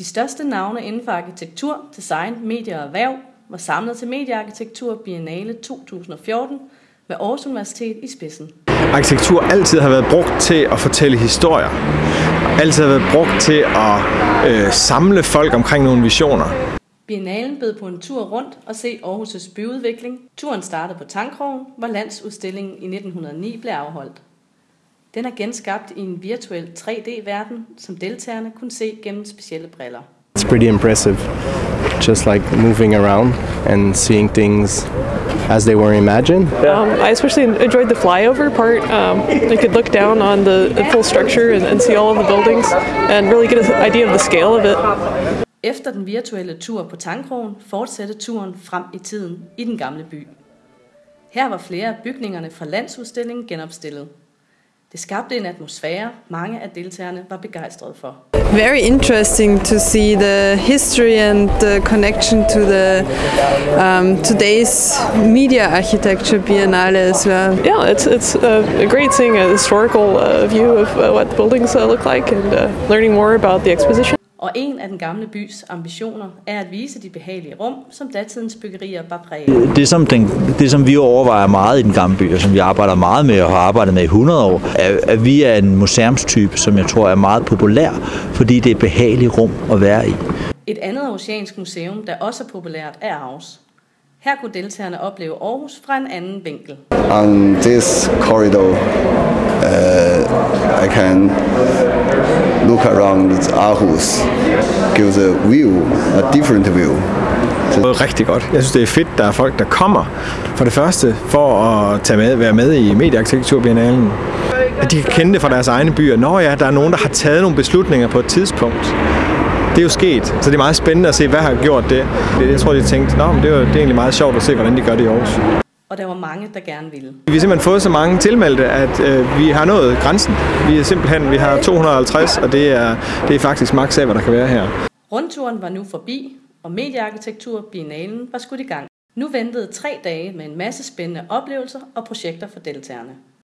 De største navne inden for arkitektur, design, medier og erhverv var samlet til Mediearkitektur Biennale 2014 med Aarhus Universitet i spidsen. Arkitektur altid har været brugt til at fortælle historier. Altid har været brugt til at øh, samle folk omkring nogle visioner. Biennalen bød på en tur rundt og se Aarhus' byudvikling. Turen startede på Tankrogen, hvor landsudstillingen i 1909 blev afholdt. Den er genskabt i en virtuel 3D-verden, som deltagerne kunne se gennem specielle briller. It's pretty impressive, just like moving around and seeing things as they were imagined. Um, I especially enjoyed the flyover part. Um, you could look down on the, the full structure and, and see all of the buildings and really get an idea of the scale of it. Efter den virtuelle tur på Tankrogen fortsatte turen frem i tiden i den gamle by. Her var flere af bygningerne fra landsudstillingen genopstillet. Det skabte en atmosfære, mange af deltagerne var begejstrede for. Very interesting to see the history and the connection to the um, today's media architecture biennale as well. Yeah, it's it's a, great seeing a historical uh, view of uh, what the buildings uh, look like and uh, learning more about the exposition. Og en af den gamle bys ambitioner er at vise de behagelige rum, som datidens byggerier var præget. Det som, den, det, som vi overvejer meget i den gamle by, og som vi arbejder meget med og har arbejdet med i 100 år, er, at vi er en museumstype, som jeg tror er meget populær, fordi det er et behageligt rum at være i. Et andet oceansk museum, der også er populært, er Aarhus. Her kunne deltagerne opleve Aarhus fra en anden vinkel. On this corridor, uh, I can look around Aarhus, gives a view, a different view. Det er rigtig godt. Jeg synes, det er fedt, der er folk, der kommer for det første for at tage med, være med i Mediearkitekturbiennalen. At de kan kende det fra deres egne byer. Nå ja, der er nogen, der har taget nogle beslutninger på et tidspunkt. Det er jo sket, så det er meget spændende at se, hvad har gjort det. Jeg tror, de tænkte, Nå, men det, er, det er egentlig meget sjovt at se, hvordan de gør det i Aarhus. Og der var mange, der gerne ville. Vi har simpelthen fået så mange tilmeldte, at øh, vi har nået grænsen. Vi er simpelthen, vi har 250, og det er, det er faktisk maks af, hvad der kan være her. Rundturen var nu forbi, og Mediearkitektur Biennalen var skudt i gang. Nu ventede tre dage med en masse spændende oplevelser og projekter for deltagerne.